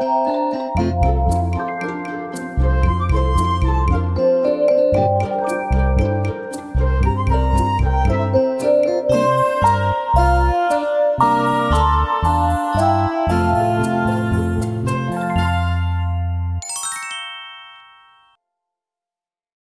Música